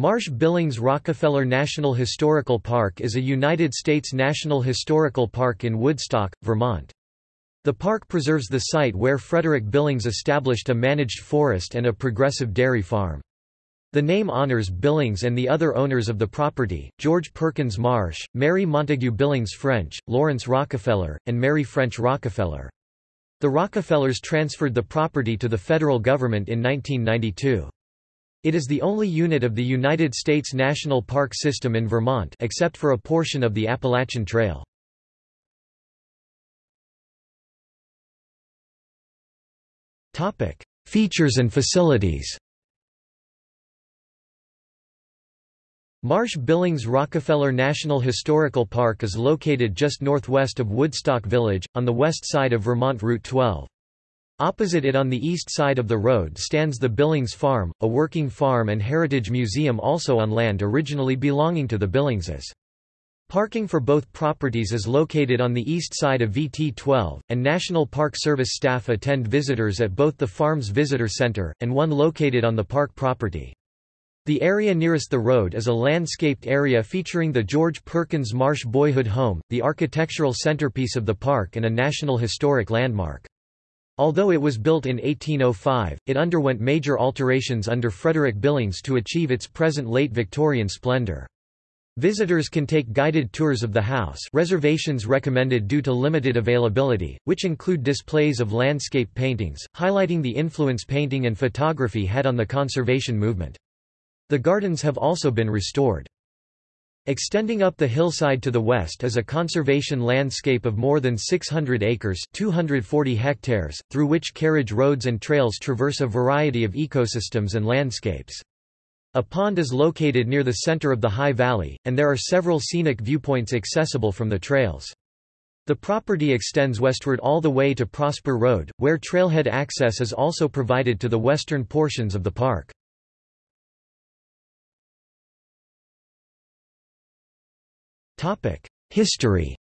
Marsh-Billings-Rockefeller National Historical Park is a United States National Historical Park in Woodstock, Vermont. The park preserves the site where Frederick Billings established a managed forest and a progressive dairy farm. The name honors Billings and the other owners of the property, George Perkins Marsh, Mary Montague Billings French, Laurance Rockefeller, and Mary French Rockefeller. The Rockefellers transferred the property to the federal government in 1992. It is the only unit of the United States National Park System in Vermont except for a portion of the Appalachian Trail. Features and facilities Marsh-Billings Rockefeller National Historical Park is located just northwest of Woodstock Village, on the west side of Vermont Route 12. Opposite it on the east side of the road stands the Billings Farm, a working farm and heritage museum also on land originally belonging to the Billingses. Parking for both properties is located on the east side of VT-12, and National Park Service staff attend visitors at both the farm's visitor center, and one located on the park property. The area nearest the road is a landscaped area featuring the George Perkins Marsh Boyhood Home, the architectural centerpiece of the park and a National Historic Landmark. Although it was built in 1805, it underwent major alterations under Frederick Billings to achieve its present late Victorian splendor. Visitors can take guided tours of the house reservations recommended due to limited availability, which include displays of landscape paintings, highlighting the influence painting and photography had on the conservation movement. The gardens have also been restored. Extending up the hillside to the west is a conservation landscape of more than 600 acres 240 hectares, through which carriage roads and trails traverse a variety of ecosystems and landscapes. A pond is located near the center of the high valley, and there are several scenic viewpoints accessible from the trails. The property extends westward all the way to Prosper Road, where trailhead access is also provided to the western portions of the park. History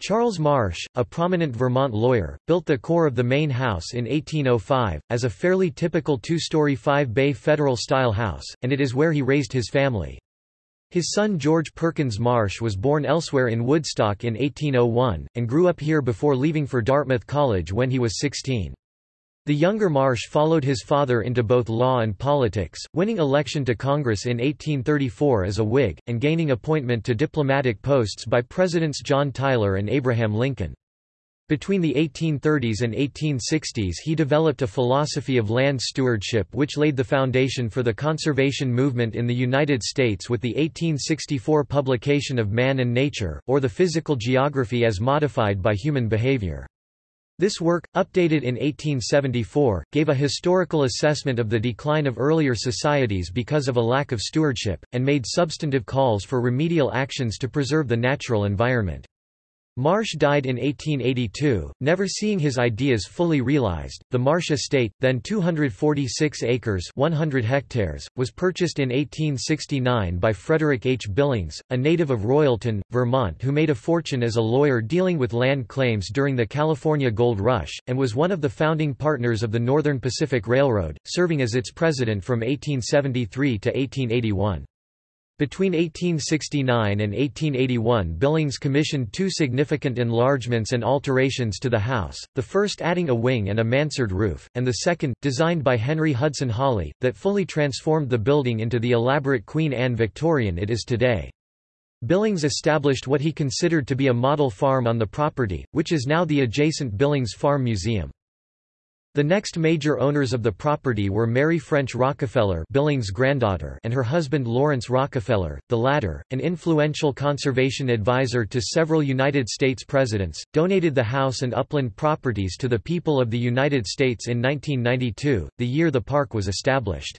Charles Marsh, a prominent Vermont lawyer, built the core of the main house in 1805, as a fairly typical two-story five-bay Federal-style house, and it is where he raised his family. His son George Perkins Marsh was born elsewhere in Woodstock in 1801, and grew up here before leaving for Dartmouth College when he was 16. The younger Marsh followed his father into both law and politics, winning election to Congress in 1834 as a Whig, and gaining appointment to diplomatic posts by Presidents John Tyler and Abraham Lincoln. Between the 1830s and 1860s he developed a philosophy of land stewardship which laid the foundation for the conservation movement in the United States with the 1864 publication of Man and Nature, or the Physical Geography as Modified by Human Behavior. This work, updated in 1874, gave a historical assessment of the decline of earlier societies because of a lack of stewardship, and made substantive calls for remedial actions to preserve the natural environment. Marsh died in 1882, never seeing his ideas fully realized. The Marsh estate, then 246 acres (100 hectares), was purchased in 1869 by Frederick H. Billings, a native of Royalton, Vermont who made a fortune as a lawyer dealing with land claims during the California Gold Rush, and was one of the founding partners of the Northern Pacific Railroad, serving as its president from 1873 to 1881. Between 1869 and 1881 Billings commissioned two significant enlargements and alterations to the house, the first adding a wing and a mansard roof, and the second, designed by Henry Hudson Holly, that fully transformed the building into the elaborate Queen Anne Victorian it is today. Billings established what he considered to be a model farm on the property, which is now the adjacent Billings Farm Museum. The next major owners of the property were Mary French Rockefeller Billings' granddaughter and her husband Laurance Rockefeller, the latter, an influential conservation advisor to several United States presidents, donated the house and upland properties to the people of the United States in 1992, the year the park was established.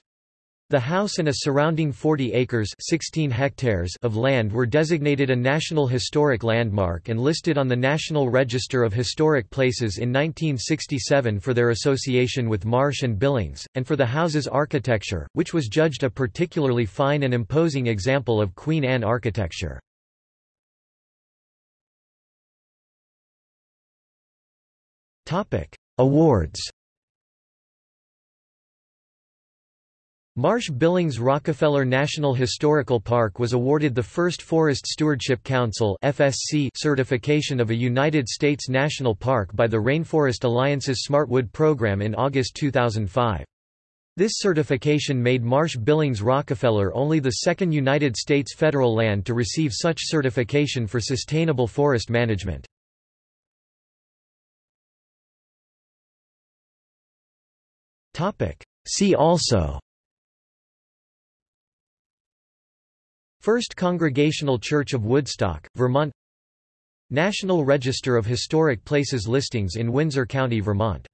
The house and a surrounding 40 acres 16 hectares of land were designated a National Historic Landmark and listed on the National Register of Historic Places in 1967 for their association with Marsh and Billings, and for the house's architecture, which was judged a particularly fine and imposing example of Queen Anne architecture. Awards Marsh Billings Rockefeller National Historical Park was awarded the first Forest Stewardship Council (FSC) certification of a United States national park by the Rainforest Alliance's Smartwood program in August 2005. This certification made Marsh Billings Rockefeller only the second United States federal land to receive such certification for sustainable forest management. See also First Congregational Church of Woodstock, Vermont. National Register of Historic Places listings in Windsor County, Vermont